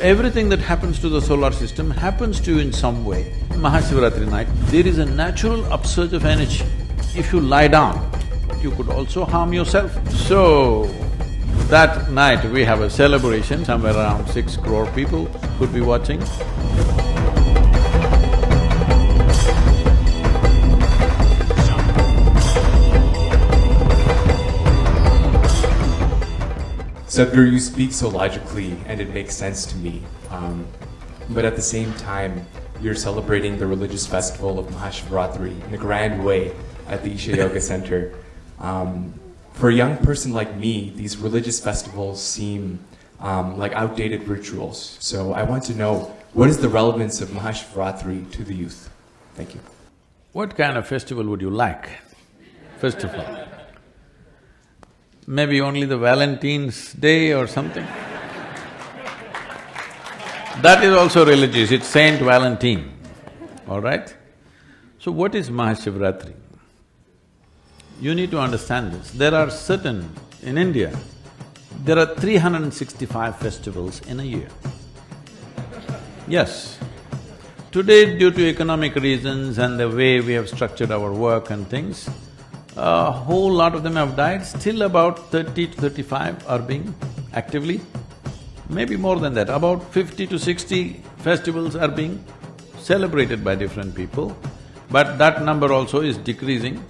Everything that happens to the solar system happens to you in some way. Mahashivratri night, there is a natural upsurge of energy. If you lie down, you could also harm yourself. So, that night we have a celebration, somewhere around six crore people could be watching. Sadhguru, you speak so logically and it makes sense to me. Um, but at the same time, you're celebrating the religious festival of Mahashivratri in a grand way at the Isha Yoga Center. Um, for a young person like me, these religious festivals seem um, like outdated rituals. So I want to know what is the relevance of Mahashivratri to the youth? Thank you. What kind of festival would you like, first of all? Maybe only the Valentine's Day or something? That is also religious, it's Saint Valentine, all right? So what is Mahashivratri? You need to understand this. There are certain… in India, there are 365 festivals in a year. Yes. Today, due to economic reasons and the way we have structured our work and things, a whole lot of them have died, still about thirty to thirty-five are being actively, maybe more than that, about fifty to sixty festivals are being celebrated by different people, but that number also is decreasing.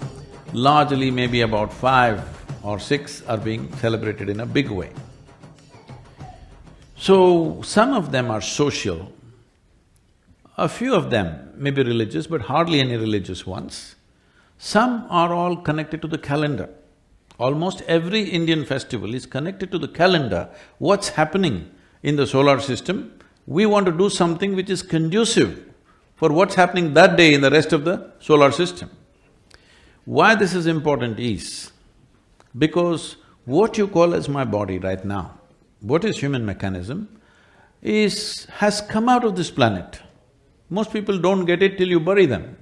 Largely maybe about five or six are being celebrated in a big way. So, some of them are social, a few of them may be religious, but hardly any religious ones. Some are all connected to the calendar. Almost every Indian festival is connected to the calendar, what's happening in the solar system. We want to do something which is conducive for what's happening that day in the rest of the solar system. Why this is important is, because what you call as my body right now, what is human mechanism, is… has come out of this planet. Most people don't get it till you bury them.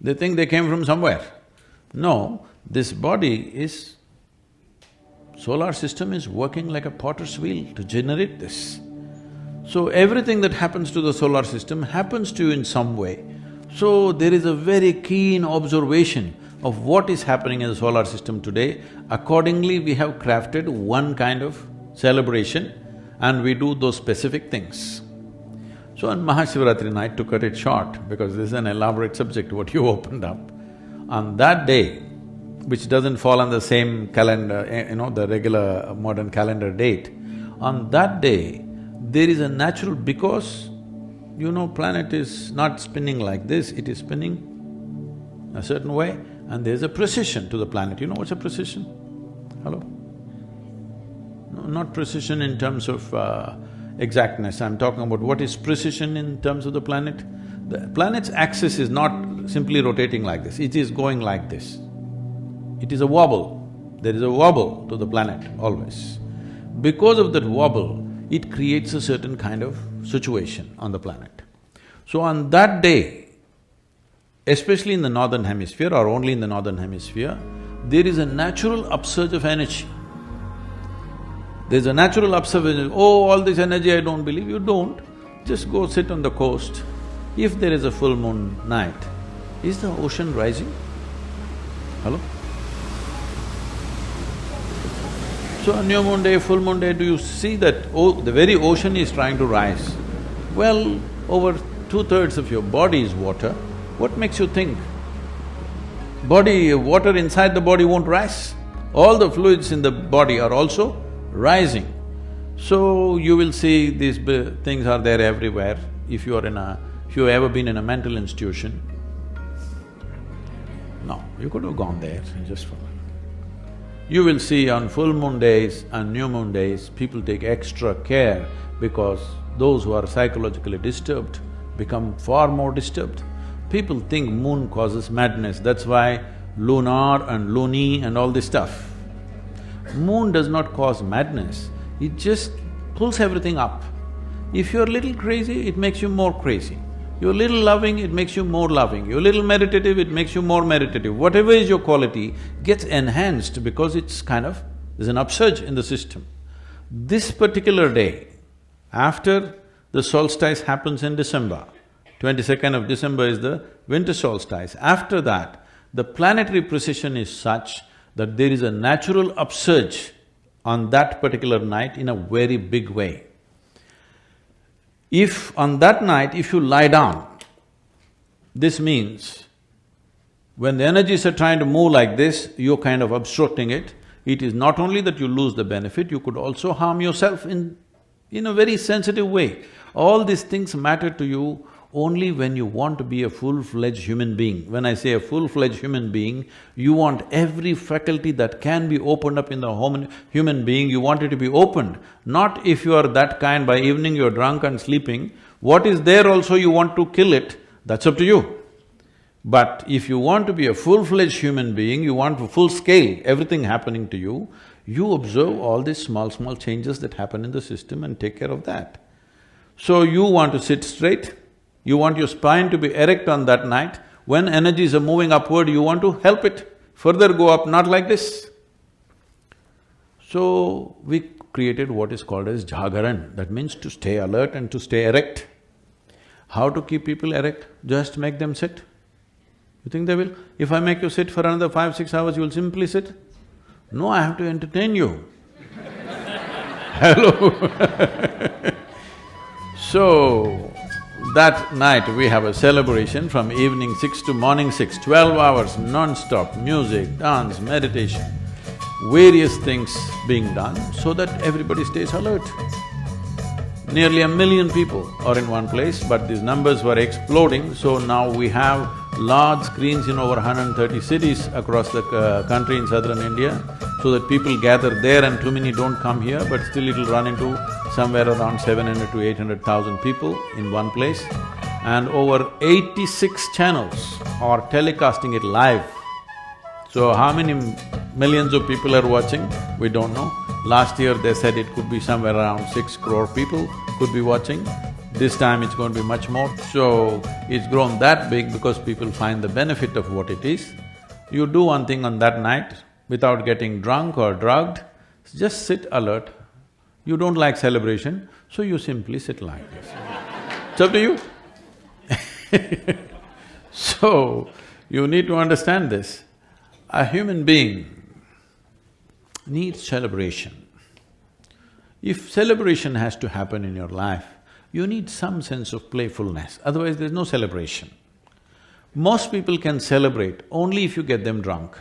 They think they came from somewhere. No, this body is… solar system is working like a potter's wheel to generate this. So everything that happens to the solar system happens to you in some way. So there is a very keen observation of what is happening in the solar system today. Accordingly, we have crafted one kind of celebration and we do those specific things. So on Mahashivratri night, to cut it short, because this is an elaborate subject what you opened up, on that day, which doesn't fall on the same calendar, eh, you know, the regular modern calendar date, on that day, there is a natural… because, you know, planet is not spinning like this, it is spinning a certain way and there's a precession to the planet. You know what's a precession? Hello? No, not precision in terms of uh, exactness, I'm talking about what is precession in terms of the planet. The planet's axis is not simply rotating like this, it is going like this. It is a wobble, there is a wobble to the planet always. Because of that wobble, it creates a certain kind of situation on the planet. So on that day, especially in the northern hemisphere or only in the northern hemisphere, there is a natural upsurge of energy. There's a natural observation, oh, all this energy I don't believe, you don't. Just go sit on the coast. If there is a full moon night, is the ocean rising? Hello? So new moon day, full moon day, do you see that oh, the very ocean is trying to rise? Well, over two-thirds of your body is water, what makes you think body… water inside the body won't rise? All the fluids in the body are also rising. So you will see these things are there everywhere. If you are in a… if you've ever been in a mental institution, no, you could have gone there just for… You will see on full moon days and new moon days, people take extra care because those who are psychologically disturbed become far more disturbed. People think moon causes madness, that's why lunar and loony and all this stuff. Moon does not cause madness, it just pulls everything up. If you're a little crazy, it makes you more crazy. You're a little loving, it makes you more loving. You're a little meditative, it makes you more meditative. Whatever is your quality gets enhanced because it's kind of… there's an upsurge in the system. This particular day, After the solstice happens in December, twenty-second of December is the winter solstice. After that, the planetary precession is such that there is a natural upsurge on that particular night in a very big way. If on that night, if you lie down, this means when the energies are trying to move like this, you're kind of obstructing it. It is not only that you lose the benefit, you could also harm yourself in, in a very sensitive way. All these things matter to you only when you want to be a full-fledged human being. When I say a full-fledged human being, you want every faculty that can be opened up in the human being, you want it to be opened. Not if you are that kind, by evening you're drunk and sleeping, what is there also you want to kill it, that's up to you. But if you want to be a full-fledged human being, you want to full scale, everything happening to you, you observe all these small, small changes that happen in the system and take care of that. So you want to sit straight, you want your spine to be erect on that night, when energies are moving upward, you want to help it further go up, not like this. So, we created what is called as jagaran, that means to stay alert and to stay erect. How to keep people erect? Just make them sit. You think they will? If I make you sit for another five, six hours, you will simply sit? No, I have to entertain you. Hello So, that night we have a celebration from evening six to morning six, twelve hours non-stop, music, dance, meditation, various things being done so that everybody stays alert. Nearly a million people are in one place, but these numbers were exploding, so now we have large screens in over 130 cities across the uh, country in southern India, so that people gather there and too many don't come here, but still it'll run into somewhere around 700 to 800,000 people in one place and over 86 channels are telecasting it live. So how many millions of people are watching, we don't know. Last year they said it could be somewhere around six crore people could be watching. This time it's going to be much more. So it's grown that big because people find the benefit of what it is. You do one thing on that night without getting drunk or drugged, just sit alert, you don't like celebration, so you simply sit like this. it's up to you. so, you need to understand this. A human being needs celebration. If celebration has to happen in your life, you need some sense of playfulness, otherwise there's no celebration. Most people can celebrate only if you get them drunk.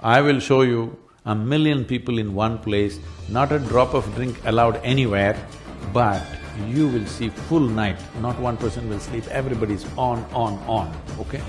I will show you a million people in one place, not a drop of drink allowed anywhere, but you will see full night, not one person will sleep, everybody's on, on, on, okay?